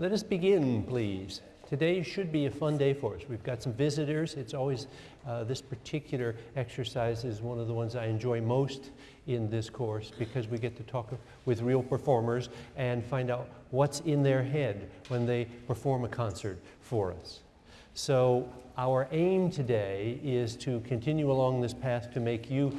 Let us begin, please. Today should be a fun day for us. We've got some visitors. It's always, uh, this particular exercise is one of the ones I enjoy most in this course because we get to talk with real performers and find out what's in their head when they perform a concert for us. So our aim today is to continue along this path to make you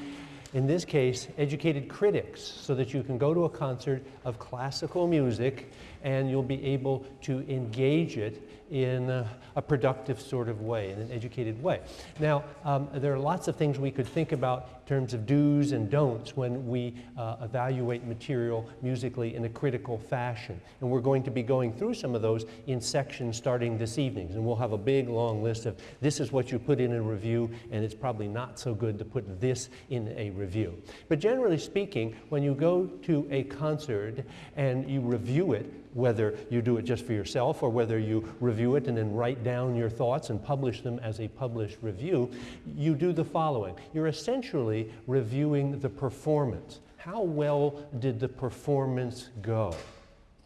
in this case, educated critics, so that you can go to a concert of classical music and you'll be able to engage it in a, a, productive sort of way, in an educated way. Now, um, there are lots of things we could think about terms of do's and don'ts when we uh, evaluate material musically in a critical fashion. And we're going to be going through some of those in sections starting this evening. And we'll have a big long list of this is what you put in a review, and it's probably not so good to put this in a review. But generally speaking, when you go to a concert and you review it, whether you do it just for yourself or whether you review it and then write down your thoughts and publish them as a published review, you do the following. You're essentially reviewing the performance. How well did the performance go?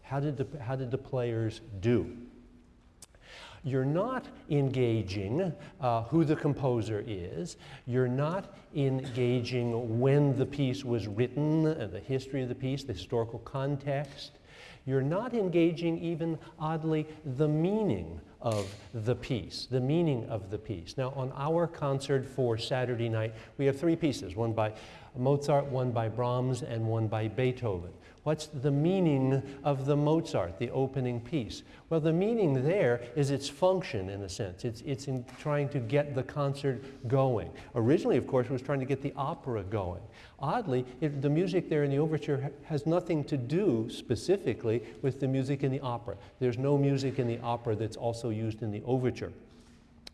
How did the, how did the players do? You're not engaging uh, who the composer is. You're not engaging when the piece was written, uh, the history of the piece, the historical context. You're not engaging even, oddly, the meaning of the piece, the meaning of the piece. Now, on our concert for Saturday night, we have three pieces, one by Mozart, one by Brahms, and one by Beethoven. What's the meaning of the Mozart, the opening piece? Well, the meaning there is its function, in a sense. It's, it's in trying to get the concert going. Originally, of course, it was trying to get the opera going. Oddly, it, the music there in the overture ha has nothing to do specifically with the music in the opera. There's no music in the opera that's also used in the overture.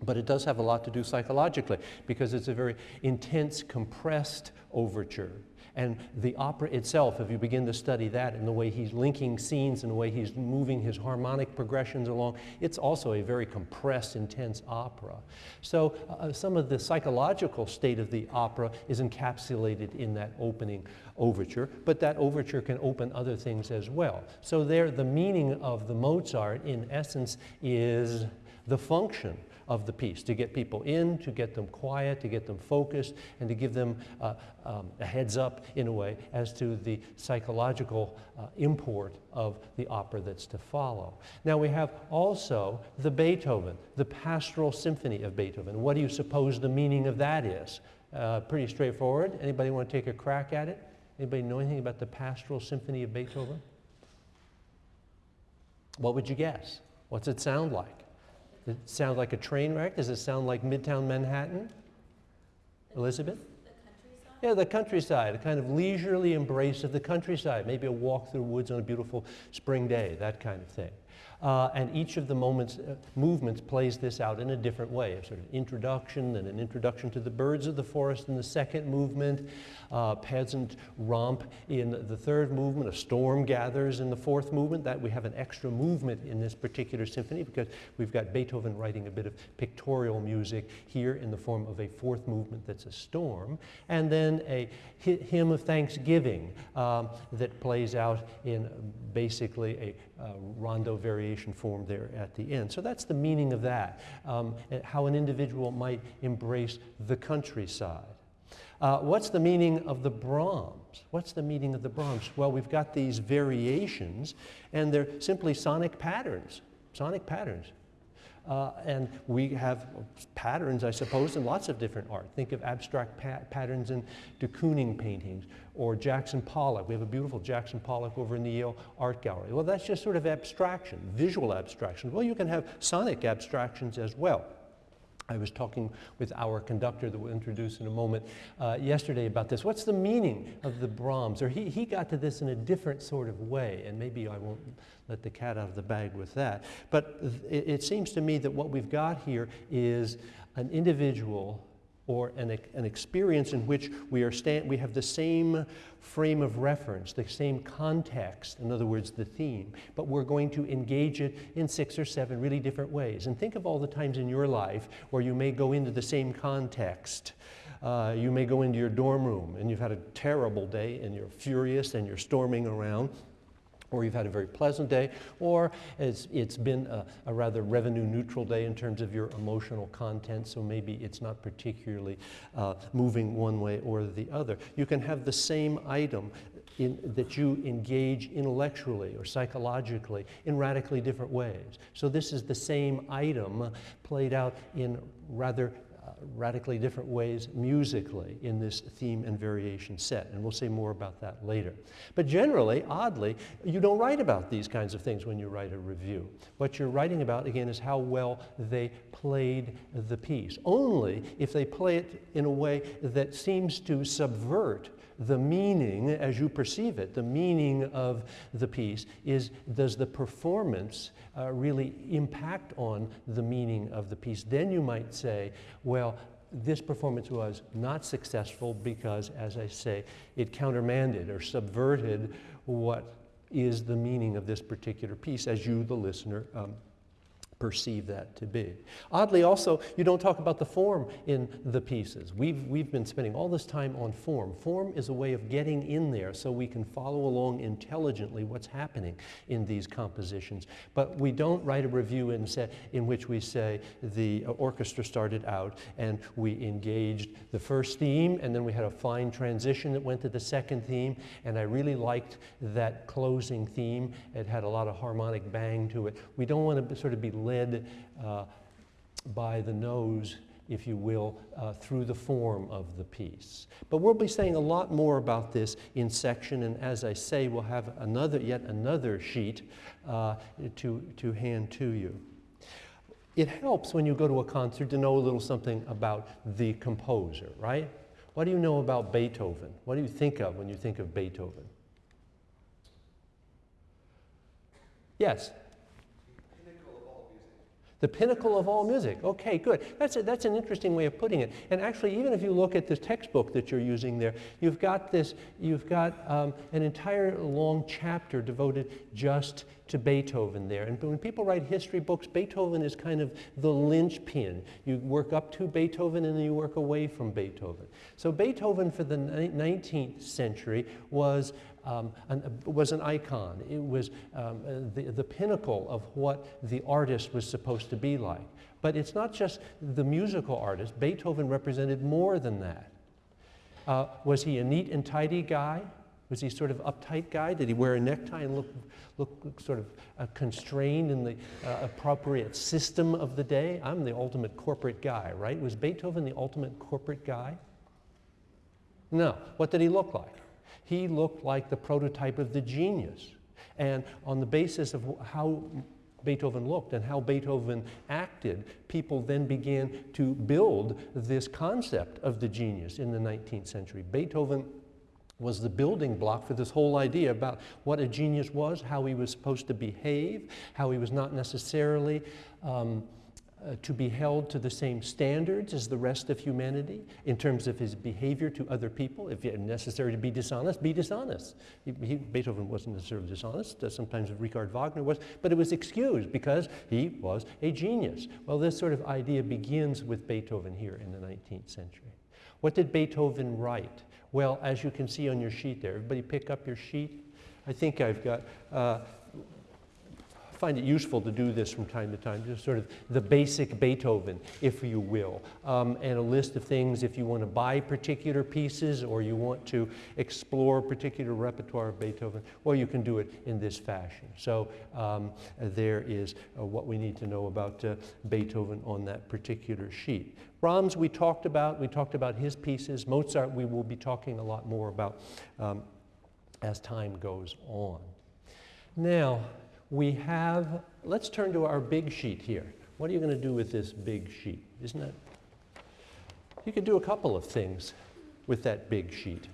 But it does have a lot to do psychologically because it's a very intense, compressed overture. And the opera itself, if you begin to study that and the way he's linking scenes and the way he's moving his harmonic progressions along, it's also a very compressed, intense opera. So uh, some of the psychological state of the opera is encapsulated in that opening overture, but that overture can open other things as well. So there, the meaning of the Mozart, in essence, is the function of the piece, to get people in, to get them quiet, to get them focused, and to give them uh, um, a heads up in a way as to the psychological uh, import of the opera that's to follow. Now we have also the Beethoven, the pastoral symphony of Beethoven. What do you suppose the meaning of that is? Uh, pretty straightforward. Anybody want to take a crack at it? Anybody know anything about the pastoral symphony of Beethoven? What would you guess? What's it sound like? Does it sound like a train wreck? Does it sound like Midtown Manhattan? Elizabeth? The yeah, the countryside, a kind of leisurely embrace of the countryside, maybe a walk through woods on a beautiful spring day, that kind of thing. Uh, and each of the moments, uh, movements plays this out in a different way, a sort of introduction and an introduction to the birds of the forest in the second movement, uh, peasant romp in the third movement, a storm gathers in the fourth movement. That we have an extra movement in this particular symphony because we've got Beethoven writing a bit of pictorial music here in the form of a fourth movement that's a storm, and then a hymn of thanksgiving um, that plays out in basically a rondo variation form there at the end. So that's the meaning of that, um, how an individual might embrace the countryside. Uh, what's the meaning of the Brahms? What's the meaning of the Brahms? Well, we've got these variations, and they're simply sonic patterns, sonic patterns. Uh, and we have patterns, I suppose, in lots of different art. Think of abstract pa patterns in de Kooning paintings or Jackson Pollock. We have a beautiful Jackson Pollock over in the Yale Art Gallery. Well, that's just sort of abstraction, visual abstraction. Well, you can have sonic abstractions as well. I was talking with our conductor that we'll introduce in a moment uh, yesterday about this. What's the meaning of the Brahms? Or he, he got to this in a different sort of way, and maybe I won't let the cat out of the bag with that. But it, it seems to me that what we've got here is an individual or an, an experience in which we, are stand, we have the same frame of reference, the same context, in other words, the theme, but we're going to engage it in six or seven really different ways. And think of all the times in your life where you may go into the same context. Uh, you may go into your dorm room and you've had a terrible day and you're furious and you're storming around or you've had a very pleasant day, or it's, it's been a, a, rather revenue neutral day in terms of your emotional content, so maybe it's not particularly uh, moving one way or the other. You can have the same item in, that you engage intellectually or psychologically in radically different ways. So this is the same item played out in rather radically different ways musically in this theme and variation set, and we'll say more about that later. But generally, oddly, you don't write about these kinds of things when you write a review. What you're writing about, again, is how well they played the piece. Only if they play it in a way that seems to subvert the meaning as you perceive it, the meaning of the piece is does the performance uh, really impact on the meaning of the piece? Then you might say, well, this performance was not successful because, as I say, it countermanded or subverted what is the meaning of this particular piece as you, the listener, um, perceive that to be. Oddly, also, you don't talk about the form in the pieces. We've, we've been spending all this time on form. Form is a way of getting in there so we can follow along intelligently what's happening in these compositions. But we don't write a review in, say, in which we say the orchestra started out and we engaged the first theme and then we had a fine transition that went to the second theme and I really liked that closing theme. It had a lot of harmonic bang to it. We don't want to sort of be led uh, by the nose, if you will, uh, through the form of the piece. But we'll be saying a lot more about this in section, and as I say, we'll have another, yet another sheet uh, to, to hand to you. It helps when you go to a concert to know a little something about the composer, right? What do you know about Beethoven? What do you think of when you think of Beethoven? Yes? The pinnacle of all music. Okay, good. That's, a, that's an interesting way of putting it. And actually, even if you look at the textbook that you're using there, you've got this, you've got um, an entire long chapter devoted just to Beethoven there. And when people write history books, Beethoven is kind of the linchpin. You work up to Beethoven and then you work away from Beethoven. So Beethoven for the 19th century was um, an, was an icon. It was um, the, the pinnacle of what the artist was supposed to be like. But it's not just the musical artist. Beethoven represented more than that. Uh, was he a neat and tidy guy? Was he sort of uptight guy? Did he wear a necktie and look, look sort of uh, constrained in the uh, appropriate system of the day? I'm the ultimate corporate guy, right? Was Beethoven the ultimate corporate guy? No. What did he look like? He looked like the prototype of the genius. And on the basis of how Beethoven looked and how Beethoven acted, people then began to build this concept of the genius in the 19th century. Beethoven was the building block for this whole idea about what a genius was, how he was supposed to behave, how he was not necessarily um, uh, to be held to the same standards as the rest of humanity in terms of his behavior to other people. If necessary to be dishonest, be dishonest. He, he, Beethoven wasn't necessarily dishonest, uh, sometimes Richard Wagner was, but it was excused because he was a genius. Well, this sort of idea begins with Beethoven here in the 19th century. What did Beethoven write? Well, as you can see on your sheet there, everybody pick up your sheet. I think I've got uh, find it useful to do this from time to time, just sort of the basic Beethoven, if you will, um, and a list of things if you want to buy particular pieces or you want to explore particular repertoire of Beethoven, or you can do it in this fashion. So um, there is uh, what we need to know about uh, Beethoven on that particular sheet. Brahms we talked about, we talked about his pieces. Mozart we will be talking a lot more about um, as time goes on. Now, we have, let's turn to our big sheet here. What are you going to do with this big sheet? Isn't it? You could do a couple of things with that big sheet.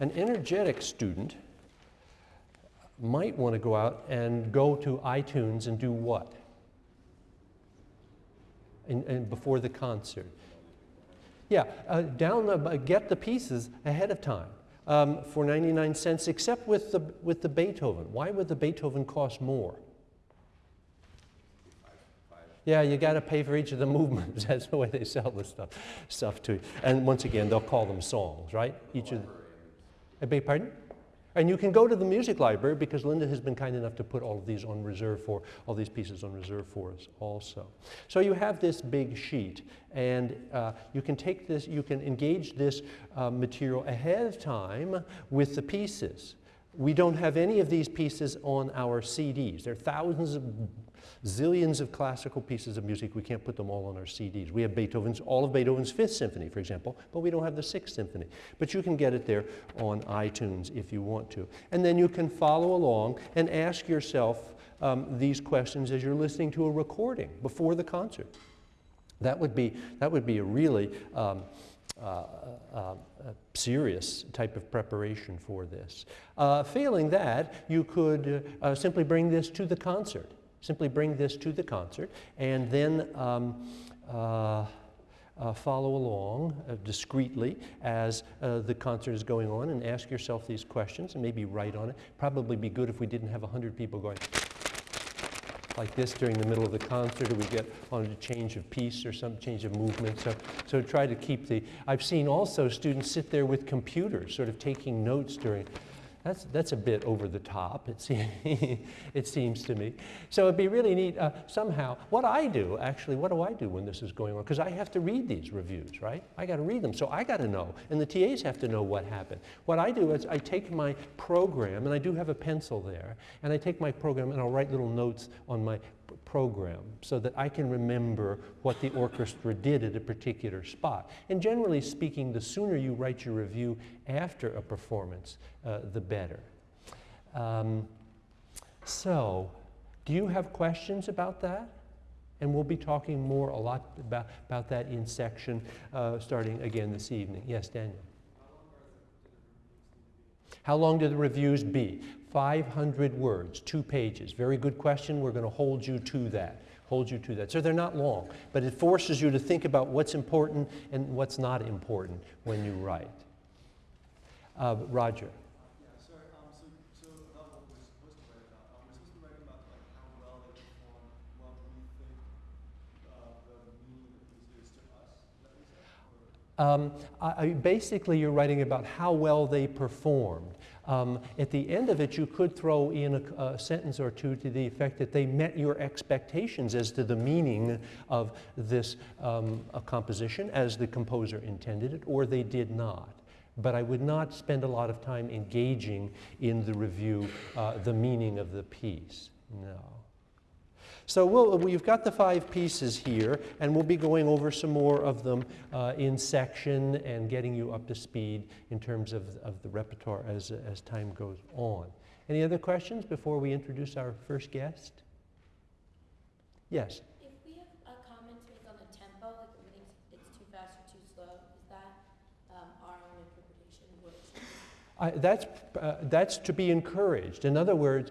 An energetic student might want to go out and go to iTunes and do what? And, before the concert. Yeah, uh, down the, uh, get the pieces ahead of time um, for 99 cents, except with the, with the Beethoven. Why would the Beethoven cost more? Yeah, you got to pay for each of the movements. That's the way they sell this stuff, stuff to you. And once again, they'll call them songs, right? Each of. I beg pardon? And you can go to the music library because Linda has been kind enough to put all of these on reserve for, all these pieces on reserve for us also. So you have this big sheet and uh, you can take this, you can engage this uh, material ahead of time with the pieces. We don't have any of these pieces on our CDs. There are thousands of zillions of classical pieces of music. We can't put them all on our CDs. We have Beethoven's, all of Beethoven's Fifth Symphony, for example, but we don't have the Sixth Symphony. But you can get it there on iTunes if you want to. And then you can follow along and ask yourself um, these questions as you're listening to a recording before the concert. That would be, that would be a really um, uh, uh, serious type of preparation for this. Uh, failing that, you could uh, simply bring this to the concert. Simply bring this to the concert and then um, uh, uh, follow along uh, discreetly as uh, the concert is going on and ask yourself these questions and maybe write on it. Probably be good if we didn't have 100 people going like this during the middle of the concert or we get on a change of piece or some change of movement. So, so try to keep the, I've seen also students sit there with computers sort of taking notes during, that's, that's a bit over the top, it, seems, it seems to me. So it'd be really neat uh, somehow. What I do, actually, what do I do when this is going on? Because I have to read these reviews, right? I got to read them, so I got to know. And the TAs have to know what happened. What I do is I take my program, and I do have a pencil there, and I take my program and I'll write little notes on my program so that I can remember what the orchestra did at a particular spot. And generally speaking, the sooner you write your review after a performance, uh, the better. Um, so, do you have questions about that? And we'll be talking more a lot about, about that in section uh, starting again this evening. Yes, Daniel. How long do the reviews be? 500 words, two pages. Very good question. We're going to hold you to that. Hold you to that. So they're not long, but it forces you to think about what's important and what's not important when you write. Uh, Roger. Um, I, basically, you're writing about how well they performed. Um, at the end of it, you could throw in a, a, sentence or two to the effect that they met your expectations as to the meaning of this um, composition as the composer intended it, or they did not. But I would not spend a lot of time engaging in the review uh, the meaning of the piece. No. So we'll, we've got the five pieces here, and we'll be going over some more of them uh, in section and getting you up to speed in terms of, of the repertoire as, as time goes on. Any other questions before we introduce our first guest? Yes? If we have a comment to make on the tempo, like if we think it's too fast or too slow, is that um, our own interpretation uh, that's, uh, that's to be encouraged. In other words,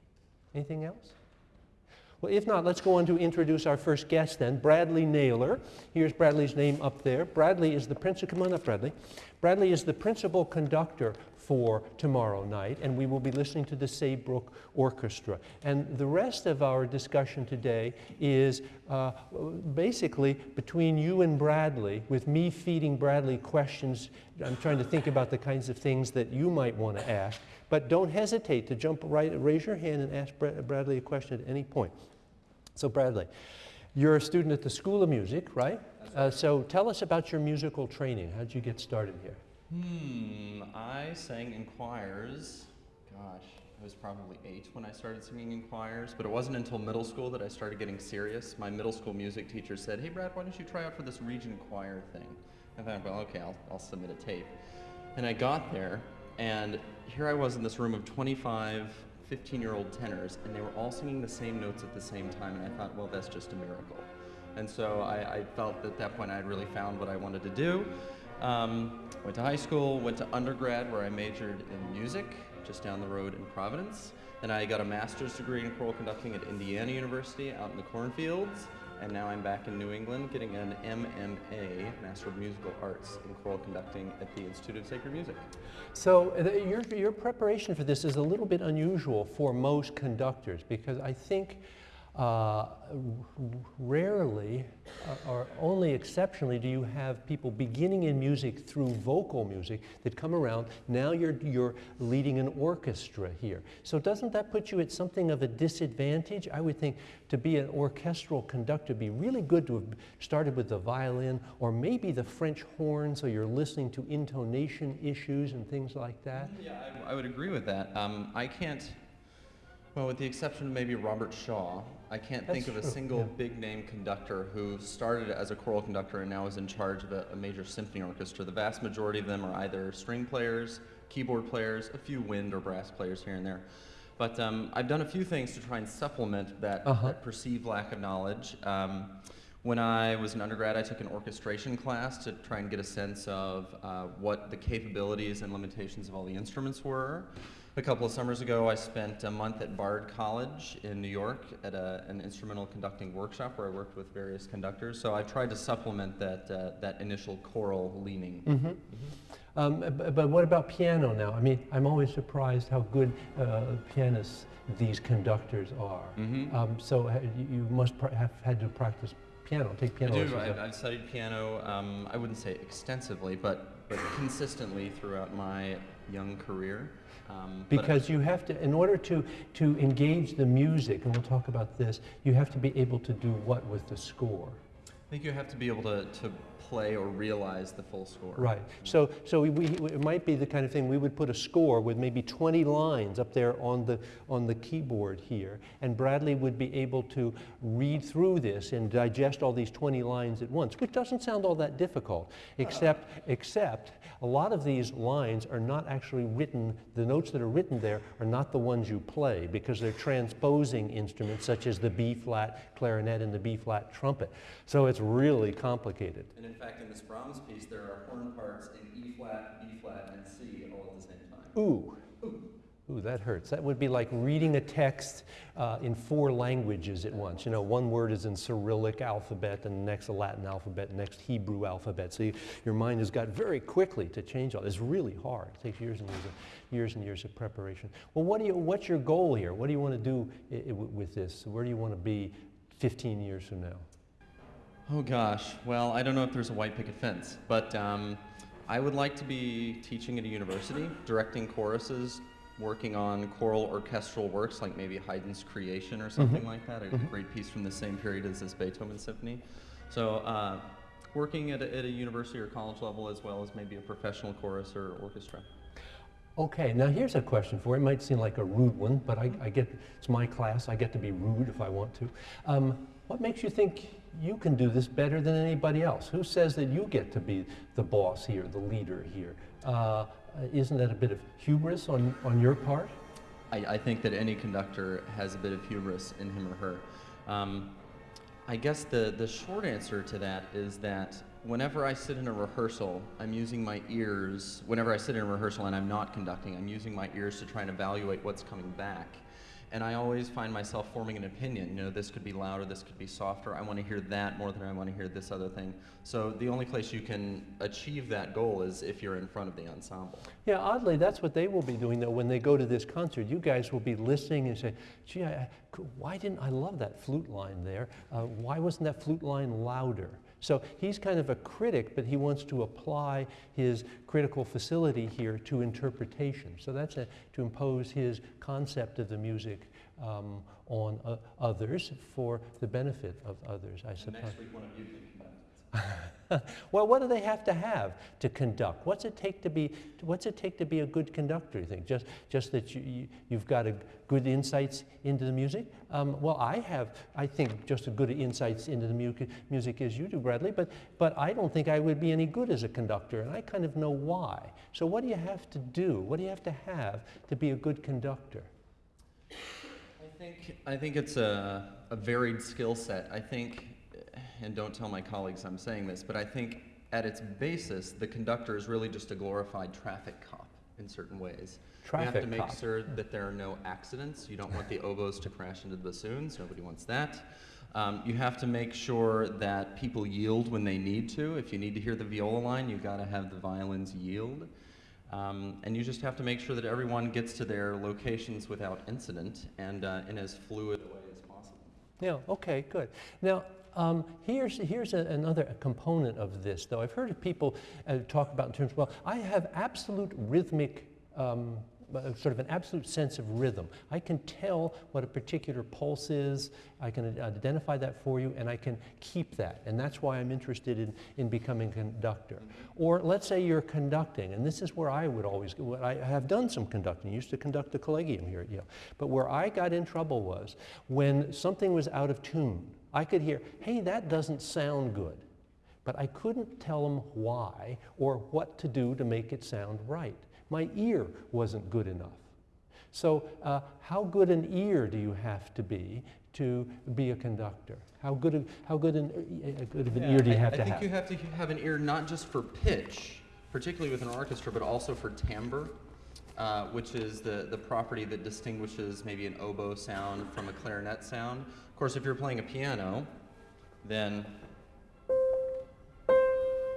Anything else? Well, if not, let's go on to introduce our first guest then, Bradley Naylor. Here's Bradley's name up there. Bradley is the principal, come on up, Bradley. Bradley is the principal conductor for tomorrow night, and we will be listening to the Saybrook Orchestra. And the rest of our discussion today is uh, basically between you and Bradley, with me feeding Bradley questions. I'm trying to think about the kinds of things that you might want to ask. But don't hesitate to jump right, raise your hand and ask Bradley a question at any point. So Bradley, you're a student at the School of Music, right? Uh, so tell us about your musical training. How did you get started here? Hmm, I sang in choirs. Gosh, I was probably eight when I started singing in choirs, but it wasn't until middle school that I started getting serious. My middle school music teacher said, hey Brad, why don't you try out for this region choir thing? I thought, well, okay, I'll, I'll submit a tape. And I got there, and here I was in this room of 25 15 year old tenors, and they were all singing the same notes at the same time, and I thought, well, that's just a miracle. And so I, I felt at that point I had really found what I wanted to do. Um, went to high school, went to undergrad where I majored in music, just down the road in Providence. Then I got a master's degree in choral conducting at Indiana University out in the cornfields. And now I'm back in New England getting an MMA, Master of Musical Arts, in choral conducting at the Institute of Sacred Music. So uh, the- your, your preparation for this is a little bit unusual for most conductors because I think uh, rarely uh, or only exceptionally do you have people beginning in music through vocal music that come around. Now you're, you're leading an orchestra here. So doesn't that put you at something of a disadvantage? I would think to be an orchestral conductor, be really good to have started with the violin or maybe the French horn so you're listening to intonation issues and things like that. Yeah, I, I would agree with that. Um, I can't, well, with the exception of maybe Robert Shaw, I can't think of a true, single yeah. big name conductor who started as a choral conductor and now is in charge of a, a major symphony orchestra. The vast majority of them are either string players, keyboard players, a few wind or brass players here and there. But um, I've done a few things to try and supplement that, Uh-huh. that perceived lack of knowledge. Um, when I was an undergrad, I took an orchestration class to try and get a sense of uh, what the capabilities and limitations of all the instruments were. A couple of summers ago, I spent a month at Bard College in New York at a, an instrumental conducting workshop where I worked with various conductors. So I tried to supplement that, uh, that initial choral leaning. Mhm. Um, b- but what about piano now? I mean, I'm always surprised how good uh, pianists these conductors are. Mhm. Um, so you you must pr- have had to practice piano, take I piano do. lessons. I've, I've studied piano. Um, I wouldn't say extensively, but but consistently throughout my young career. Um, Because you have to, in order to, to engage the music, and we'll talk about this, you have to be able to do what with the score? I think you have to be able to, to play or realize the full score. Right. So, so we, we, it might be the kind of thing we would put a score with maybe 20 lines up there on the, on the keyboard here, and Bradley would be able to read through this and digest all these 20 lines at once, which doesn't sound all that difficult, except, except a lot of these lines are not actually written, the notes that are written there are not the ones you play because they're transposing instruments such as the B flat clarinet and the B flat trumpet. So it's really complicated. Fact, in this Brahms piece, there are horn parts in E flat, B flat, and C all at the same time. Ooh. Ooh, Ooh, that hurts. That would be like reading a text uh, in four languages at once. You know, one word is in Cyrillic alphabet, and the next a Latin alphabet, and next Hebrew alphabet. So you, your mind has got very quickly to change all. It's really hard. It takes years and years, of, years and years of preparation. Well, what do you? What's your goal here? What do you want to do with this? Where do you want to be 15 years from now? Oh gosh, well, I don't know if there's a white picket fence, but um, I would like to be teaching at a university, directing choruses, working on choral orchestral works like maybe Haydn's Creation or something like that, a great piece from the same period as this Beethoven symphony. So, uh, working at a, at a university or college level as well as maybe a professional chorus or orchestra. Okay, now here's a question for you. It might seem like a rude one, but I, I get it's my class. I get to be rude if I want to. Um, what makes you think you can do this better than anybody else? Who says that you get to be the boss here, the leader here? Uh, isn't that a bit of hubris on, on your part? I, I think that any conductor has a bit of hubris in him or her. Um, I guess the, the short answer to that is that whenever I sit in a rehearsal, I'm using my ears. Whenever I sit in a rehearsal and I'm not conducting, I'm using my ears to try and evaluate what's coming back. And I always find myself forming an opinion. You know, this could be louder, this could be softer. I want to hear that more than I want to hear this other thing. So the only place you can achieve that goal is if you're in front of the ensemble. Yeah, oddly, that's what they will be doing though when they go to this concert. You guys will be listening and say, gee, I, why didn't I love that flute line there? Uh, why wasn't that flute line louder? So he's kind of a critic, but he wants to apply his critical facility here to interpretation. So that's a, to impose his concept of the music um, on uh, others for the benefit of others, I suppose. well, what do they have to have to conduct? What's it take to be? What's it take to be a good conductor? You think just just that you, you you've got a good insights into the music? Um, well, I have. I think just as good insights into the mu- music as you do, Bradley. But but I don't think I would be any good as a conductor, and I kind of know why. So what do you have to do? What do you have to have to be a good conductor? I think I think it's a, a varied skill set. I think, and don't tell my colleagues I'm saying this, but I think at its basis, the conductor is really just a glorified traffic cop. in certain ways. Traffic you have to make cop. sure that there are no accidents. You don't want the oboes to crash into the bassoons. Nobody wants that. Um, you have to make sure that people yield when they need to. If you need to hear the viola line, you've got to have the violins yield. Um, and you just have to make sure that everyone gets to their locations without incident and uh, in as fluid a way as possible. Yeah, okay, good. Now, um, here's, here's a, another component of this, though. I've heard people uh, talk about in terms, well, I have absolute rhythmic, um, uh, sort of an absolute sense of rhythm. I can tell what a particular pulse is, I can identify that for you, and I can keep that. And that's why I'm interested in, in becoming a conductor. Or let's say you're conducting, and this is where I would always, what I have done some conducting, used to conduct the collegium here at Yale. But where I got in trouble was when something was out of tune. I could hear, hey, that doesn't sound good. But I couldn't tell them why or what to do to make it sound right. My ear wasn't good enough. So, uh, how good an ear do you have to be to be a conductor? How good, of, how good, an, uh, good of an ear do you have I, to have I think have? you have to have an ear not just for pitch, particularly with an orchestra, but also for timbre, uh, which is the, the property that distinguishes maybe an oboe sound from a clarinet sound. Of course, if you're playing a piano, then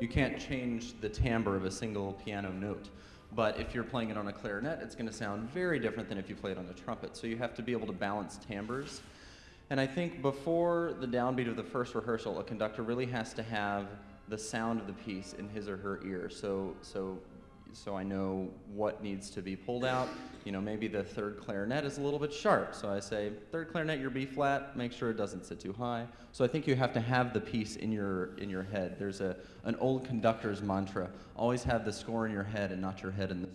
you can't change the timbre of a single piano note. But if you're playing it on a clarinet, it's going to sound very different than if you play it on a trumpet. So you have to be able to balance timbres. And I think before the downbeat of the first rehearsal, a conductor really has to have the sound of the piece in his or her ear. So, so, so I know what needs to be pulled out. You know, maybe the third clarinet is a little bit sharp. So I say, third clarinet, your B flat, make sure it doesn't sit too high. So I think you have to have the piece in your, in your head. There's a, an old conductor's mantra, always have the score in your head and not your head in the.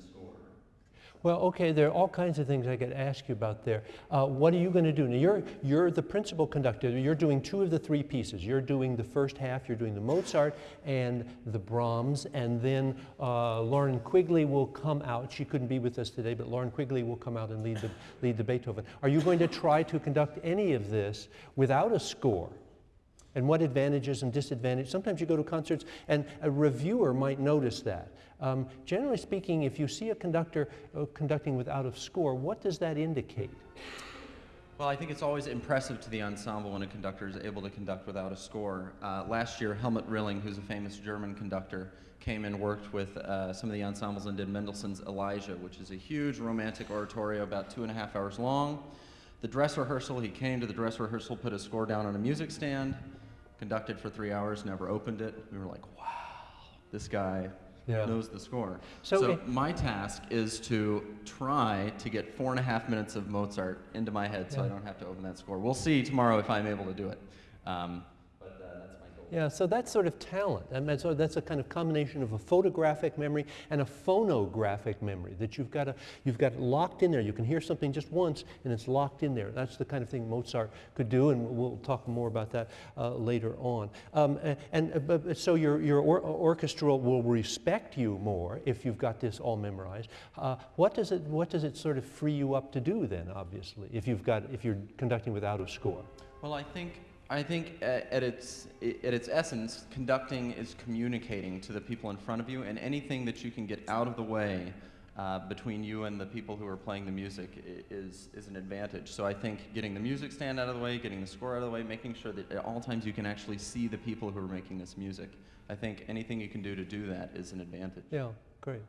Well, okay, there are all kinds of things I could ask you about there. Uh, what are you going to do? Now, you're, you're the principal conductor. You're doing two of the three pieces. You're doing the first half, you're doing the Mozart and the Brahms, and then uh, Lauren Quigley will come out. She couldn't be with us today, but Lauren Quigley will come out and lead the, lead the Beethoven. Are you going to try to conduct any of this without a score? And what advantages and disadvantages. Sometimes you go to concerts and a reviewer might notice that. Um, generally speaking, if you see a conductor uh, conducting without a score, what does that indicate? Well, I think it's always impressive to the ensemble when a conductor is able to conduct without a score. Uh, last year, Helmut Rilling, who's a famous German conductor, came and worked with uh, some of the ensembles and did Mendelssohn's Elijah, which is a huge romantic oratorio about two and a half hours long. The dress rehearsal, he came to the dress rehearsal, put a score down on a music stand, conducted for three hours, never opened it. We were like, wow, this guy Yeah. knows the score. So So, it- my task is to try to get four and a half minutes of Mozart into my head so I don't have to open that score. We'll see tomorrow if I'm able to do it. Um, but uh, that's my goal. Yeah, so that's sort of talent. I mean, so that's a kind of combination of a photographic memory and a phonographic memory that you've got, to, you've got locked in there. You can hear something just once and it's locked in there. That's the kind of thing Mozart could do, and we'll talk more about that uh, later on. Um, a- and uh, so your, your or- orchestra will respect you more if you've got this all memorized. Uh, what, does it, what does it sort of free you up to do then, obviously, if, you've got, if you're conducting without a score? Well, I think I think at, its at its essence, conducting is communicating to the people in front of you, and anything that you can get out of the way uh, between you and the people who are playing the music is is an advantage. So I think getting the music stand out of the way, getting the score out of the way, making sure that at all times you can actually see the people who are making this music. I think anything you can do to do that is an advantage. Yeah, great.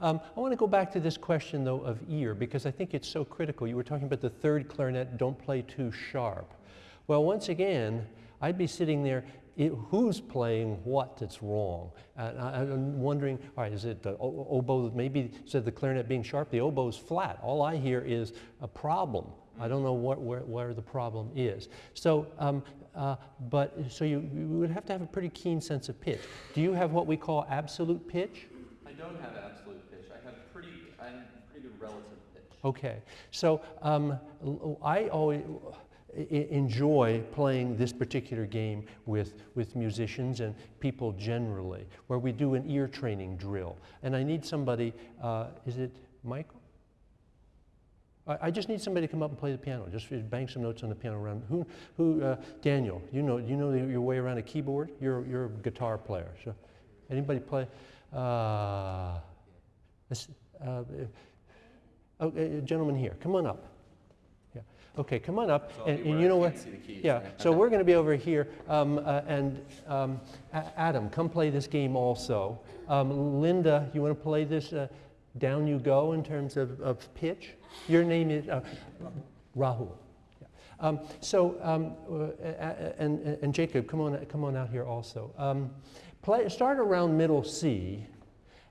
Um, I want to go back to this question, though, of ear, because I think it's so critical. You were talking about the third clarinet, don't play too sharp. Well, once again, I'd be sitting there, i who's playing what that's wrong? And I, I'm wondering, all right, is it the oboe, maybe instead of the clarinet being sharp, the oboe's flat. All I hear is a problem. I don't know what, where, where the problem is. So, um, uh, but, so you, you would have to have a pretty keen sense of pitch. Do you have what we call absolute pitch? I don't have absolute pitch. I have pretty I have pretty good relative pitch. Okay, so um, I always enjoy playing this particular game with, with musicians and people generally, where we do an ear training drill. And I need somebody, uh, is it Michael? I, I just need somebody to come up and play the piano, just bang some notes on the piano around. Who, who uh, Daniel, you know, you know your way around a keyboard? You're, you're a guitar player, so anybody play? Uh, let's- uh, oh, uh, gentleman here, come on up. Okay, come on up. And, and you know what? see the keys, Yeah. So we're going to be over here, um, uh, and um, Adam, come play this game also. Um, Linda, you want to play this? Uh, down you go in terms of, of pitch. Your name is uh, Rahul. Yeah. Um, so, um, uh, a- a- and, and Jacob, come on, come on out here also. Um, play, start around middle C,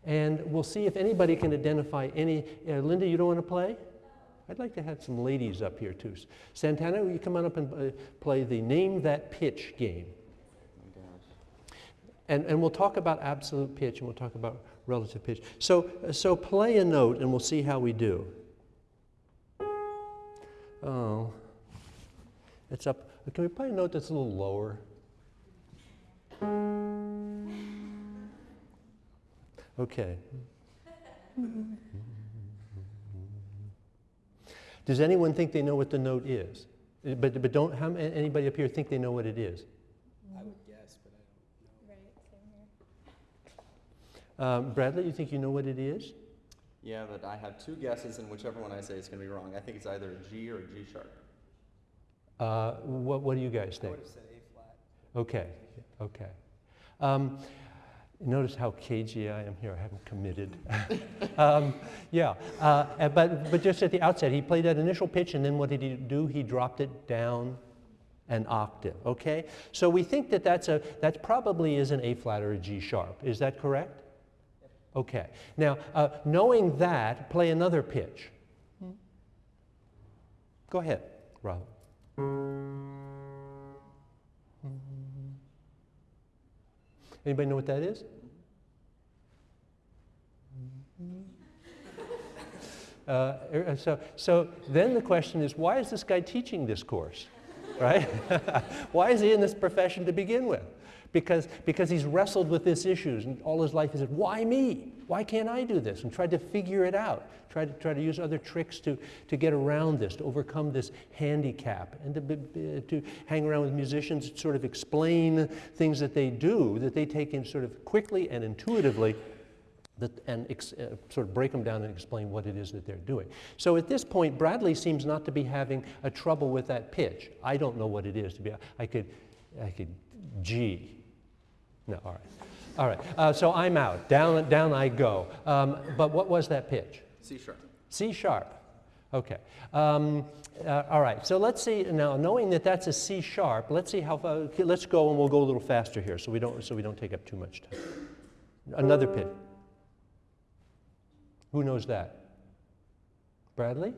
and we'll see if anybody can identify any. Uh, Linda, you don't want to play? I'd like to have some ladies up here too. Santana, will you come on up and uh, play the name that pitch game? And, and we'll talk about absolute pitch and we'll talk about relative pitch. So, uh, so play a note and we'll see how we do. Oh, it's up. Can we play a note that's a little lower? Okay. Does anyone think they know what the note is? But, but don't, how, anybody up here think they know what it is? I would guess, but I don't know. Right, same here. Um, Bradley, you think you know what it is? Yeah, but I have two guesses, and whichever one I say is going to be wrong. I think it's either a G or a G sharp. Uh, what, what do you guys think? I would have said A flat. Okay, okay. Um, notice how cagey I am here. I haven't committed. um, yeah, uh, but, but just at the outset, he played that initial pitch, and then what did he do? He dropped it down an octave. Okay, so we think that that's a that probably is an A flat or a G sharp. Is that correct? Okay. Now, uh, knowing that, play another pitch. Go ahead, Rahul. Anybody know what that is? Uh, er, so, so then the question is, why is this guy teaching this course, right? why is he in this profession to begin with? Because, because he's wrestled with these issues and all his life he said, why me? Why can't I do this? And tried to figure it out, tried to, try to use other tricks to, to get around this, to overcome this handicap, and to, to hang around with musicians, sort of explain things that they do, that they take in sort of quickly and intuitively that, and ex, uh, sort of break them down and explain what it is that they're doing. So at this point, Bradley seems not to be having a trouble with that pitch. I don't know what it is to be. I could, I could G. No, all right, all right. Uh, so I'm out. Down, down I go. Um, but what was that pitch? C sharp. C sharp. Okay. Um, uh, all right. So let's see now. Knowing that that's a C sharp, let's see how. Far, okay, let's go and we'll go a little faster here, so we don't so we don't take up too much time. Another pitch. Who knows that? Bradley?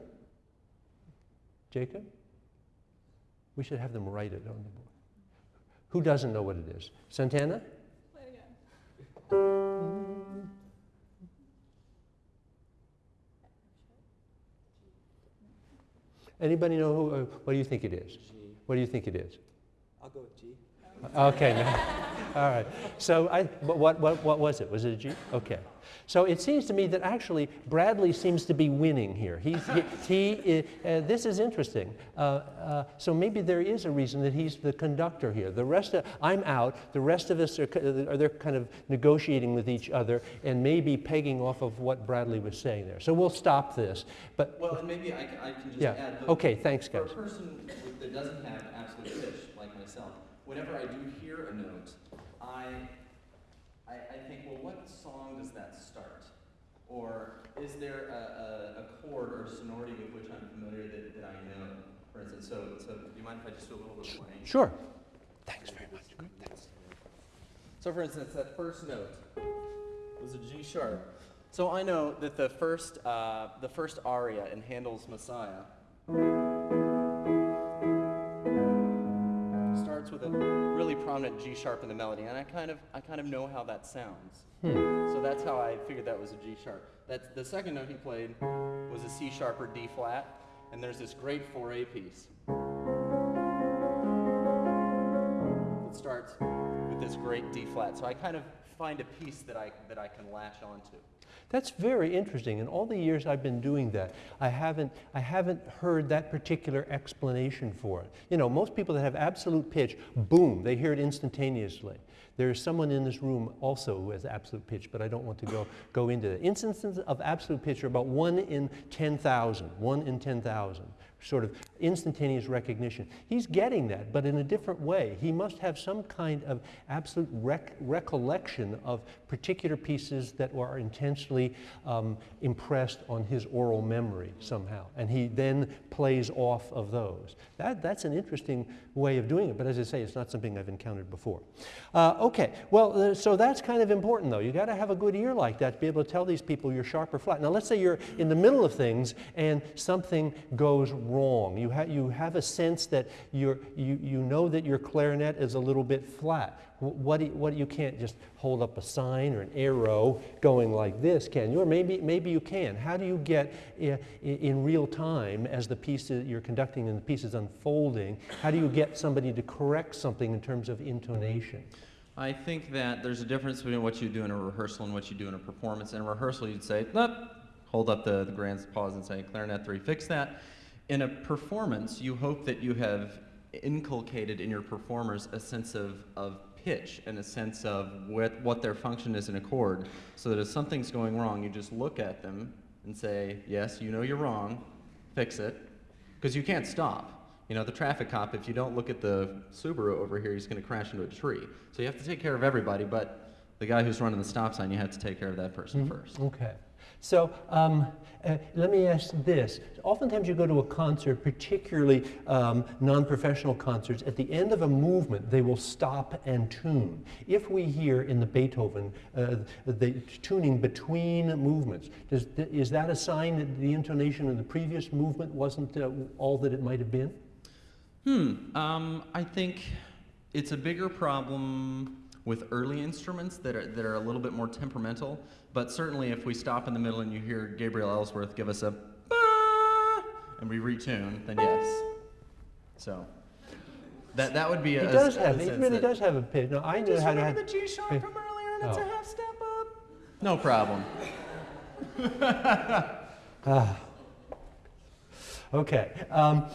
Jacob? We should have them write it on the board. Who doesn't know what it is? Santana? Anybody know who? Uh, what do you think it is? G. What do you think it is? I'll go with G. Okay, all right. So, I, what, what, what was it? Was it a G? Okay. So it seems to me that actually Bradley seems to be winning here. He's, he, he, uh, this is interesting. Uh, uh, so maybe there is a reason that he's the conductor here. The rest of, I'm out. The rest of us are, are they're kind of negotiating with each other and maybe pegging off of what Bradley was saying there. So we'll stop this. But Well, and maybe I, I can just yeah, add. okay. Thanks, guys. For a person that doesn't have absolute pitch like myself, whenever I do hear a note, I, I, I think, well, what song does that start? Or is there a, a, a chord or sonority with which I'm familiar that, that I know? For instance, so, so do you mind if I just do a little bit of playing? Sure. Thanks very much. Thanks. So for instance, that first note was a G sharp. So I know that the first, uh, the first aria in Handel's Messiah starts with a really prominent G sharp in the melody, and I kind of, I kind of know how that sounds. Hmm. So that's how I figured that was a G sharp. That's the second note he played was a C sharp or D flat, and there's this great Fauré piece. It starts with this great D flat. So I kind of find a piece that I that I can latch onto. That's very interesting. In all the years I've been doing that, I haven't, I haven't heard that particular explanation for it. You know, most people that have absolute pitch, boom, they hear it instantaneously. There is someone in this room also who has absolute pitch, but I don't want to go, go into that. Instances of absolute pitch are about one in 10,000, one in 10,000 sort of instantaneous recognition. He's getting that, but in a different way. He must have some kind of absolute rec- recollection of particular pieces that were intensely um, impressed on his aural memory somehow. And he then plays off of those. That, that's an interesting way of doing it, but as I say, it's not something I've encountered before. Uh, okay, well, uh, so that's kind of important though. You got to have a good ear like that to be able to tell these people you're sharp or flat. Now, let's say you're in the middle of things and something goes wrong. You, ha- you have a sense that you, you know that your clarinet is a little bit flat. What, what you can't just hold up a sign or an arrow going like this, can you? Or maybe, maybe you can. How do you get i- i- in real time as the piece that you're conducting and the piece is unfolding, how do you get somebody to correct something in terms of intonation? I think that there's a difference between what you do in a rehearsal and what you do in a performance. In a rehearsal, you'd say, nope, hold up the, the grand pause and say, clarinet three, fix that. In a performance, you hope that you have inculcated in your performers a sense of, of pitch and a sense of what, what their function is in a chord, so that if something's going wrong, you just look at them and say, yes, you know you're wrong, fix it, because you can't stop. You know, the traffic cop, if you don't look at the Subaru over here, he's going to crash into a tree. So you have to take care of everybody, but the guy who's running the stop sign, you have to take care of that person mm-hmm. first. Okay. So um, uh, let me ask this. Oftentimes you go to a concert, particularly um, non-professional concerts, at the end of a movement, they will stop and tune. If we hear in the Beethoven uh, the tuning between movements, does, is that a sign that the intonation of the previous movement wasn't uh, all that it might have been? Hmm. Um, I think it's a bigger problem with early instruments that are, that are a little bit more temperamental. But certainly, if we stop in the middle and you hear Gabriel Ellsworth give us a and we retune, then yes. So that that would be a. does a have, he sense really does have a pitch. No, I knew Just how to remember have. the G sharp from earlier, and it's a Oh. half step up. No problem. Okay. Um,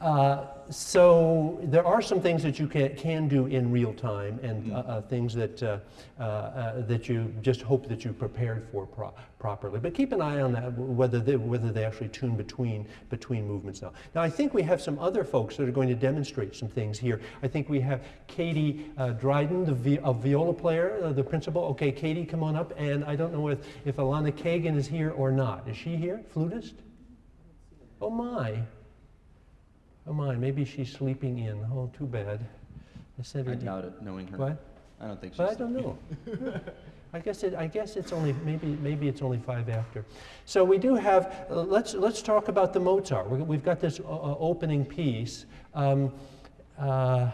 uh, so there are some things that you can, can do in real time, and uh, uh, things that uh, uh, uh, that you just hope that you prepared for pro- properly. But keep an eye on that, whether they, whether they actually tune between between movements now. Now I think we have some other folks that are going to demonstrate some things here. I think we have Katie uh, Dryden, the vi- a viola player, uh, the principal. Okay, Katie, come on up. And I don't know if if Alana Kagan is here or not. Is she here? Flutist? Oh my. Oh my, maybe she's sleeping in. Oh, too bad. I her. I doubt it, knowing her. What? I don't think she's. But I don't know. I guess it, I guess it's only, maybe, maybe it's only five after. So we do have, uh, let's, let's talk about the Mozart. We're, we've got this uh, uh, opening piece. Um, uh,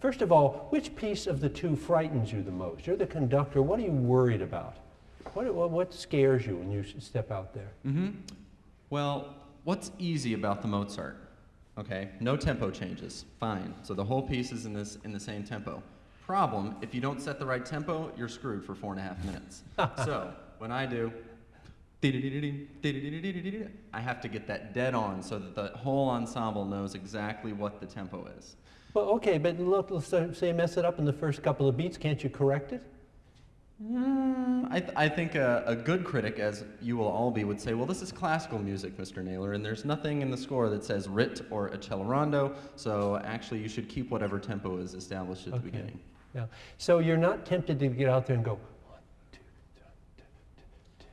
first of all, which piece of the two frightens you the most? You're the conductor. What are you worried about? What, what, what scares you when you step out there? Mm-hmm. Well, what's easy about the Mozart? Okay, no tempo changes. Fine. So the whole piece is in this in the same tempo. Problem: if you don't set the right tempo, you're screwed for four and a half minutes. so when I do, I have to get that dead on so that the whole ensemble knows exactly what the tempo is. Well, okay, but look, let's say say you mess it up in the first couple of beats. Can't you correct it? Mm, I, th- I think a, a good critic, as you will all be, would say, well, this is classical music, Mr. Naylor, and there's nothing in the score that says rit or accelerando, so actually you should keep whatever tempo is established at the beginning. Yeah. So you're not tempted to get out there and go one, two, three, two, two,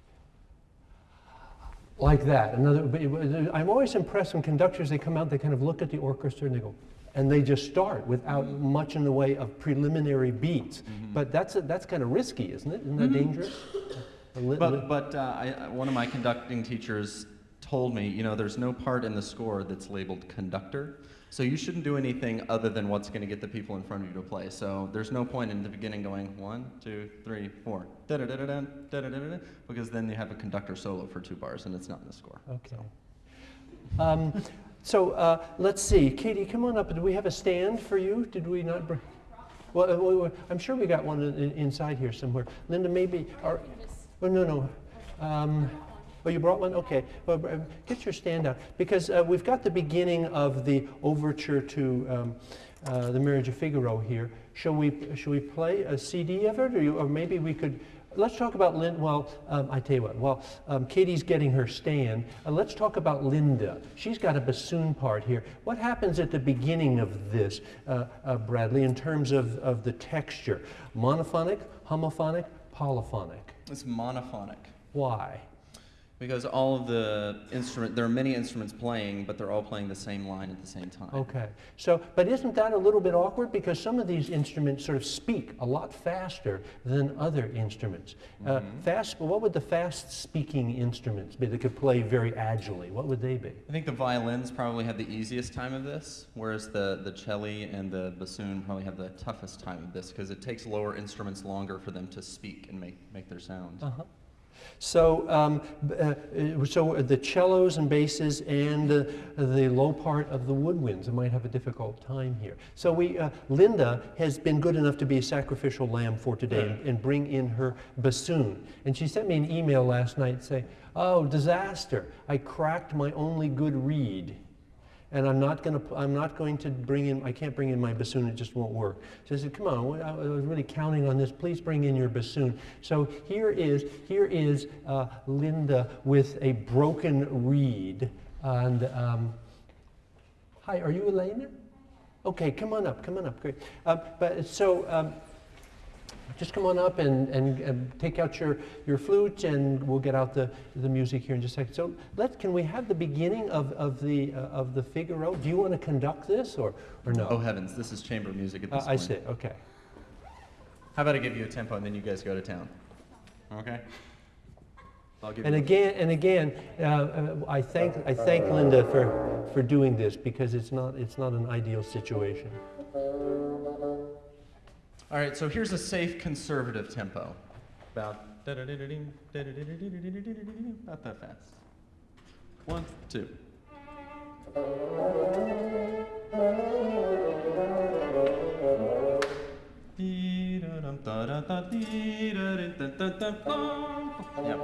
two. like that. Another. I'm always impressed when conductors they come out, they kind of look at the orchestra and they go, and they just start without much in the way of preliminary beats. But that's that's kind of risky, isn't it? Isn't that dangerous? Li- li- But, but uh, I, one of my conducting teachers told me, you know, there's no part in the score that's labeled conductor, so you shouldn't do anything other than what's going to get the people in front of you to play. So there's no point in the beginning going one, two, three, four, da-da-da-da-da, da-da-da-da-da, because then you have a conductor solo for two bars and it's not in the score. Okay. Um, so uh, let's see, Katie, come on up. Do we have a stand for you? Did we not bring? Well, uh, we- I'm sure we got one in, in- inside here somewhere. Linda, maybe. Or, oh no, no. Um, Oh, you brought one? Okay. Well, uh, get your stand out. Because uh, we've got the beginning of the overture to um, uh, The Marriage of Figaro here. Shall we, shall we play a CD of it? Or, you, or maybe we could. Let's talk about Linda. Well, um, I tell you what, while um, Katie's getting her stand, uh, let's talk about Linda. She's got a bassoon part here. What happens at the beginning of this, uh, uh, Bradley, in terms of, of the texture? Monophonic, homophonic, polyphonic? It's monophonic. Why? Because all of the instrument, there are many instruments playing, but they're all playing the same line at the same time. Okay. So, but isn't that a little bit awkward? Because some of these instruments sort of speak a lot faster than other instruments. Uh, fast, what would the fast speaking instruments be that could play very agilely? What would they be? I think the violins probably have the easiest time of this, whereas the, the cello and the bassoon probably have the toughest time of this because it takes lower instruments longer for them to speak and make, make their sound. Uh-huh. So, um, uh, uh, so the cellos and basses and uh, the low part of the woodwinds might have a difficult time here. So we, uh, Linda has been good enough to be a sacrificial lamb for today and, and bring in her bassoon. And she sent me an email last night saying, "Oh, disaster! I cracked my only good reed." And I'm not going to I'm not going to bring in I can't bring in my bassoon it just won't work. So I said, come on, I was really counting on this. Please bring in your bassoon. So here is here is uh, Linda with a broken reed. And um, hi, are you Elena? Okay, come on up. Come on up. Great. Uh, but so. Um, just come on up and, and, and take out your, your flute and we'll get out the, the music here in just a second. So let, can we have the beginning of, of, the, uh, of the Figaro? Do you want to conduct this or, or no? Oh heavens, this is chamber music at Uh, this I point. see, okay. How about I give you a tempo and then you guys go to town? Okay. And again, and again, uh, uh, I thank, I thank Linda for, for doing this because it's not, it's not an ideal situation. All right, so here's a safe conservative tempo. About not that fast. One, two. Yeah.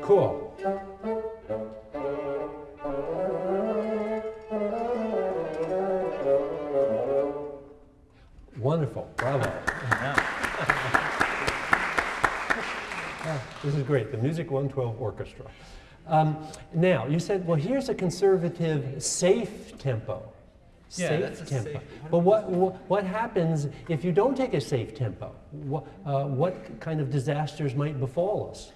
Cool. Wonderful, bravo. Yeah. Ah, This is great, the Music 112 Orchestra. Um, now, you said, well, here's a conservative, safe tempo. Yeah, safe that's a tempo. safe- But what, what, what happens if you don't take a safe tempo? What, uh, what kind of disasters might befall us?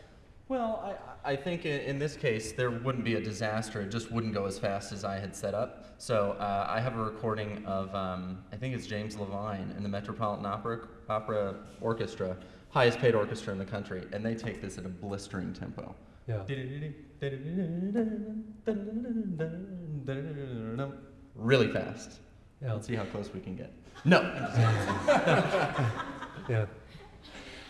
Well, I, I think in, in this case, there wouldn't be a disaster. It just wouldn't go as fast as I had set up. So uh, I have a recording of, um, I think it's James Levine in the Metropolitan Opera, Opera Orchestra, highest paid orchestra in the country, and they take this at a blistering tempo. Yeah. Really fast. Yeah. Let's see how close we can get. No. Yeah.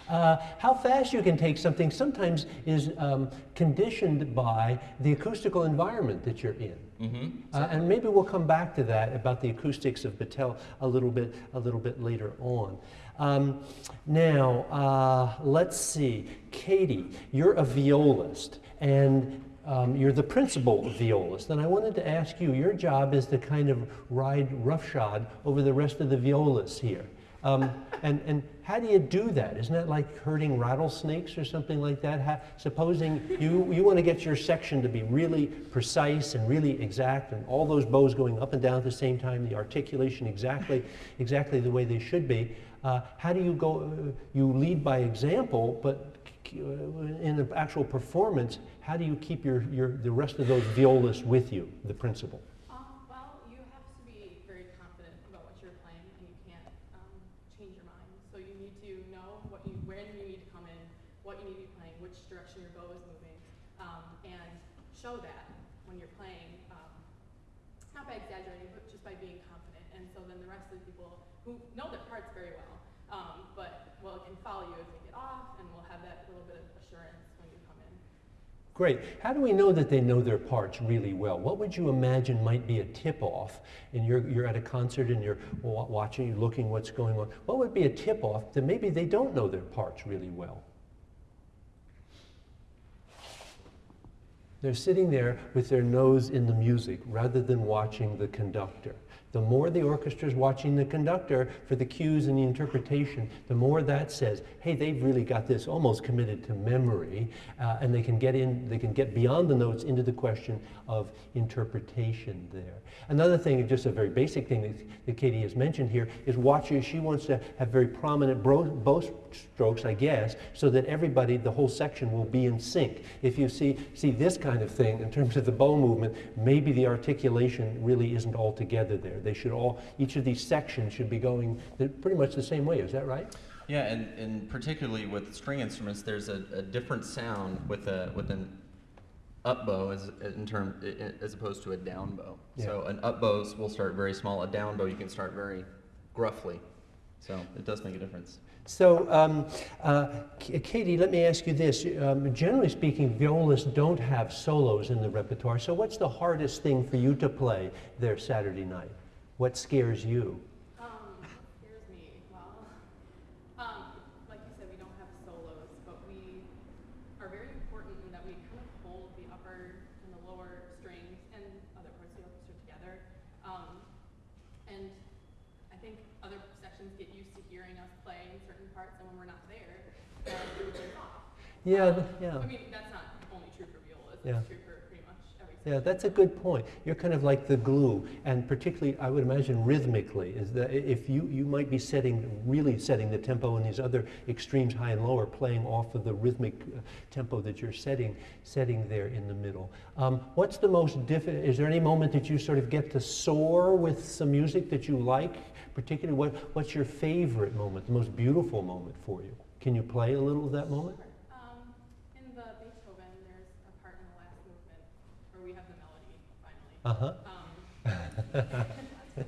Uh, how fast you can take something sometimes is um, conditioned by the acoustical environment that you're in. hmm Uh, and maybe we'll come back to that about the acoustics of Battelle a little bit, a little bit later on. Um, now, uh, let's see. Katie, you're a violist, and um, you're the principal violist. And I wanted to ask you, your job is to kind of ride roughshod over the rest of the violists here. Um, and, and how do you do that? Isn't that like herding rattlesnakes or something like that? How, supposing you, you want to get your section to be really precise and really exact, and all those bows going up and down at the same time, the articulation exactly, exactly the way they should be. Uh, how do you go? Uh, you lead by example, but uh, in the actual performance, how do you keep your, your, the rest of those violists with you, the principal? Great. How do we know that they know their parts really well? What would you imagine might be a tip-off? And you're, you're at a concert and you're watching, looking what's going on. What would be a tip-off that maybe they don't know their parts really well? They're sitting there with their nose in the music rather than watching the conductor. The more the orchestra is watching the conductor for the cues and the interpretation, the more that says, hey, they've really got this almost committed to memory, uh, and they can get in, they can get beyond the notes into the question of interpretation there. Another thing, just a very basic thing that, that Katie has mentioned here, is watchers. She wants to have very prominent bow strokes, I guess, so that everybody, the whole section, will be in sync. If you see see this kind of thing in terms of the bow movement, maybe the articulation really isn't all together there. They should all, each of these sections should be going the- pretty much the same way. Is that right? Yeah, and, and particularly with string instruments, there's a, a different sound with a with an up bow as in term as opposed to a down bow. Yeah. So an up bow will start very small. A down bow you can start very gruffly. So it does make a difference. So, um, uh, Katie, let me ask you this. Um, generally speaking, violists don't have solos in the repertoire. So, what's the hardest thing for you to play there Saturday night? What scares you? Um, scares me? Well, um, like you said, we don't have solos, but we are very important in that we kind of hold the upper and the lower strings and other parts of the orchestra together. Um, and I think other sections get used to hearing us playing certain parts, and when we're not there, then it off. Yeah, Um, yeah. I mean, that's not only true for violas, Yeah. true for pretty much every section. Yeah, that's a good point. You're kind of like the glue, and particularly, I would imagine, rhythmically, is that if you, you might be setting, really setting the tempo in these other extremes, high and low, are playing off of the rhythmic uh, tempo that you're setting, setting there in the middle. Um, what's the most difficult, is there any moment that you sort of get to soar with some music that you like? Particularly, what, what's your favorite moment, the most beautiful moment for you? Can you play a little of that moment? Um, in the Beethoven, there's a part in the last movement where we have the melody finally. Uh-huh. Um, and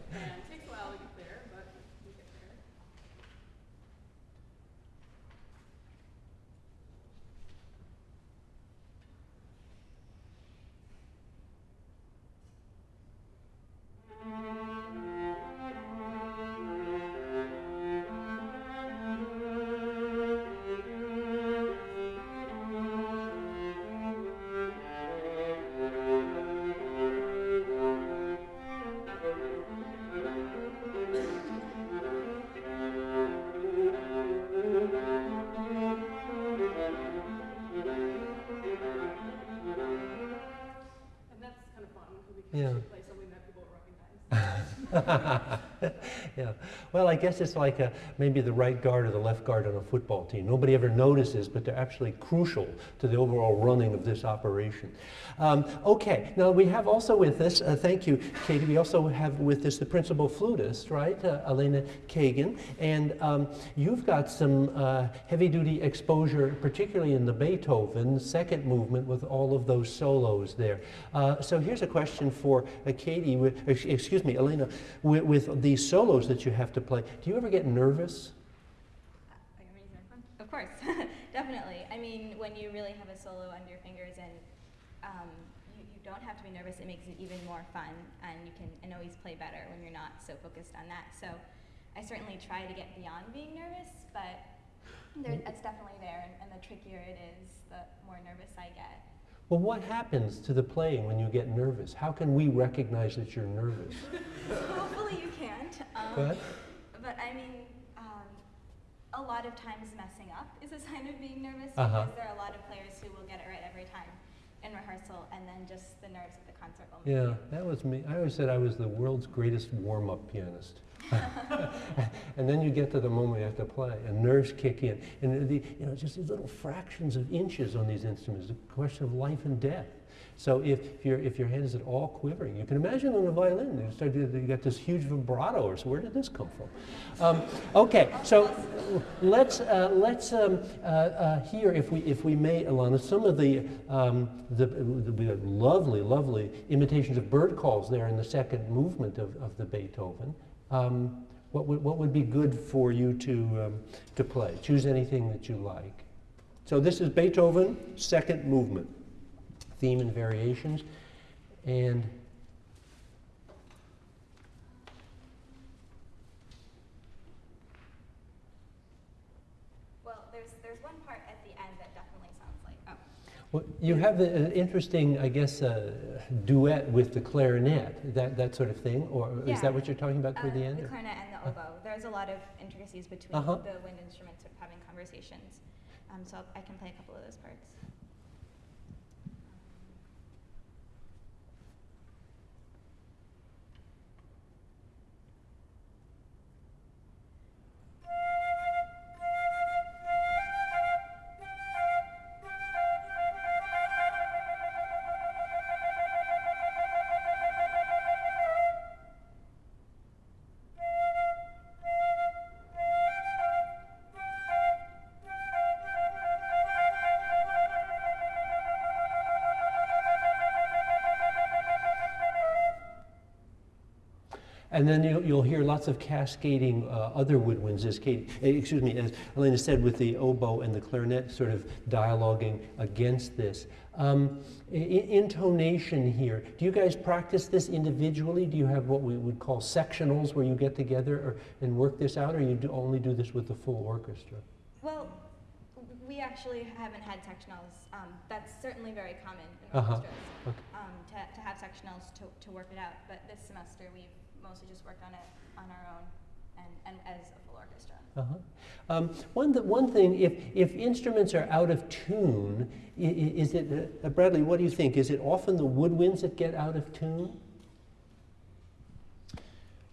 yeah. Well, I guess it's like a, maybe the right guard or the left guard on a football team. Nobody ever notices, but they're actually crucial to the overall running of this operation. Um, okay, now we have also with us, uh, thank you, Katie, we also have with us the principal flutist, right, uh, Elena Kagan, and um, you've got some uh, heavy-duty exposure, particularly in the Beethoven second movement with all of those solos there. Uh, so here's a question for uh, Katie, excuse me, Elena, with, with these solos that you have to play, do you ever get nervous? Are you ready for fun? Of course, definitely. I mean, when you really have a solo under your fingers and um, you, you don't have to be nervous, it makes it even more fun, and you can and always play better when you're not so focused on that. So, I certainly try to get beyond being nervous, but there, it's definitely there, and, and the trickier it is, the more nervous I get. Well, what happens to the playing when you get nervous? How can we recognize that you're nervous? Um, Go ahead. But I mean, um, a lot of times messing up is a sign of being nervous Uh-huh. because there are a lot of players who will get it right every time in rehearsal, and then just the nerves of the concert will. Yeah, you- that was me. I always said I was the world's greatest warm-up pianist. and then you get to the moment you have to play, and nerves kick in. And the, you know, just these little fractions of inches on these instruments, a question of life and death. So if, your if your hand is at all quivering, you can imagine on a violin, you, start you got this huge vibrato, or so where did this come from? Um, okay, so let's, uh, let's um, uh, uh, hear, if we, if we may, Alana, some of the, um, the, the, lovely, lovely imitations of bird calls there in the second movement of, of the Beethoven. Um, what, would, what would be good for you to, um, to play? Choose anything that you like. So this is Beethoven, second movement, theme and variations. And Well, there's there's one part at the end that definitely sounds like oh. Well, you have a- an interesting, I guess, uh, duet with the clarinet, that, that sort of thing, or is that what you're talking about toward Uh, the end? The or- clarinet and the oboe. There's a lot of intricacies between Uh-huh. the wind instruments sort of having conversations. Um, so I can play a couple of those parts. And then you'll, you'll hear lots of cascading uh, other woodwinds, as Kate, eh, excuse me, as Elena said, with the oboe and the clarinet sort of dialoguing against this. Um, intonation here. Do you guys practice this individually? Do you have what we would call sectionals where you get together or, and work this out, or you do only do this with the full orchestra? Well, we actually haven't had sectionals. Um, that's certainly very common in Uh-huh. orchestras Okay. um, to, to have sectionals to, to work it out. But this semester we've mostly just worked on it on our own and, and as a full orchestra. Uh-huh. Um, one, th- one thing, if, if instruments are out of tune, i- i- is it, uh, Bradley, what do you think? Is it often the woodwinds that get out of tune?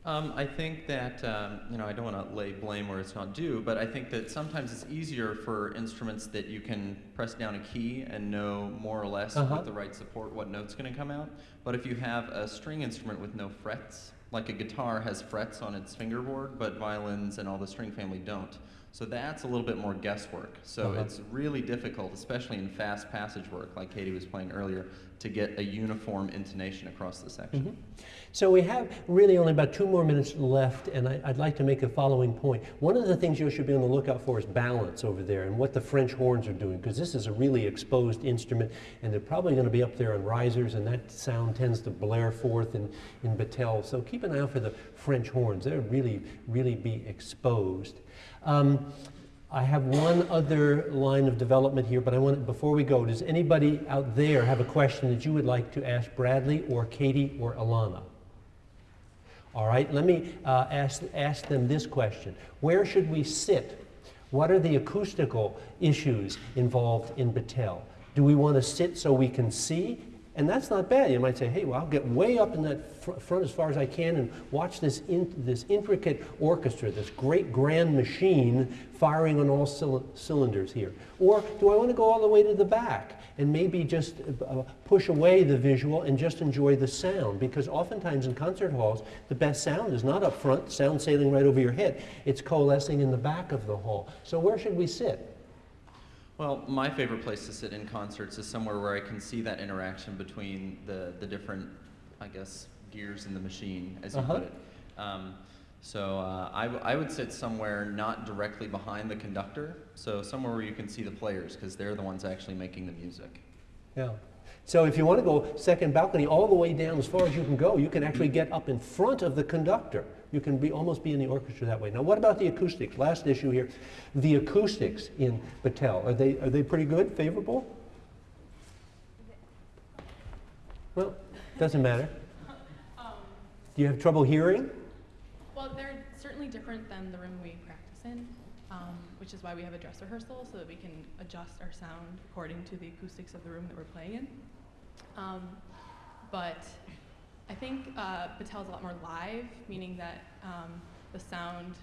Um, I think that, um, you know, I don't want to lay blame where it's not due, but I think that sometimes it's easier for instruments that you can press down a key and know more or less Uh-huh. with the right support what note's going to come out. But if you have a string instrument with no frets, like a guitar has frets on its fingerboard, but violins and all the string family don't. So that's a little bit more guesswork. So Uh-huh. it's really difficult, especially in fast passage work, like Katie was playing earlier, to get a uniform intonation across the section. Mhm. So we have really only about two more minutes left, and I, I'd like to make the following point. One of the things you should be on the lookout for is balance over there and what the French horns are doing, because this is a really exposed instrument, and they're probably going to be up there on risers, and that sound tends to blare forth in, in battelle. So keep an eye out for the French horns. They'll really, really be exposed. Um, I have one other line of development here, but I want, to before we go, does anybody out there have a question that you would like to ask Bradley or Katie or Alana? All right, let me uh, ask, ask them this question. Where should we sit? What are the acoustical issues involved in Battelle? Do we want to sit so we can see? And that's not bad. You might say, hey, well, I'll get way up in that fr- front as far as I can and watch this, in, this intricate orchestra, this great grand machine firing on all cyl- cylinders here. Or do I want to go all the way to the back and maybe just uh, push away the visual and just enjoy the sound? Because oftentimes in concert halls, the best sound is not up front, sound sailing right over your head. It's coalescing in the back of the hall. So where should we sit? Well, my favorite place to sit in concerts is somewhere where I can see that interaction between the, the different, I guess, gears in the machine, as you Uh-huh. put it. Um, so uh, I, w- I would sit somewhere not directly behind the conductor, so somewhere where you can see the players, because they're the ones actually making the music. Yeah. So if you want to go second balcony all the way down as far as you can go, you can actually get up in front of the conductor. You can be almost be in the orchestra that way. Now, what about the acoustics? Last issue here, the acoustics in Battelle are they are they pretty good, favorable? Well, doesn't matter. Um, Do you have trouble hearing? well, they're certainly different than the room we practice in, um, which is why we have a dress rehearsal so that we can adjust our sound according to the acoustics of the room that we're playing in. Um, but I think uh, Battelle's a lot more live, meaning that um, the sound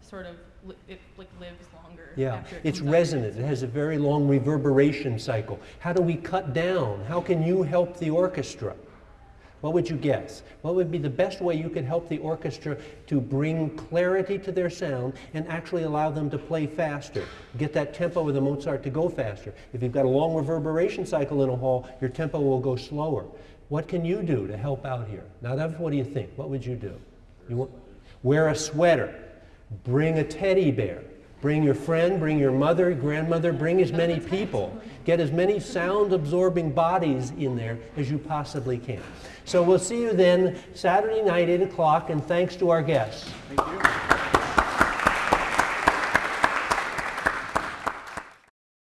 sort of li- it like lives longer. Yeah, it it's resonant. It has a very long reverberation cycle. How do we cut down? How can you help the orchestra? What would you guess? What would be the best way you could help the orchestra to bring clarity to their sound and actually allow them to play faster? Get that tempo of the Mozart to go faster. If you've got a long reverberation cycle in a hall, your tempo will go slower. What can you do to help out here? Now, that's what do you think? What would you do? You want, wear a sweater. Bring a teddy bear. Bring your friend, bring your mother, grandmother, bring as many people. Get as many sound absorbing bodies in there as you possibly can. So we'll see you then Saturday night, 8 o'clock, and thanks to our guests. Thank you.